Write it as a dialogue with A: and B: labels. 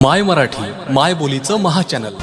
A: माय मराठी माय बोलीचं महाचॅनल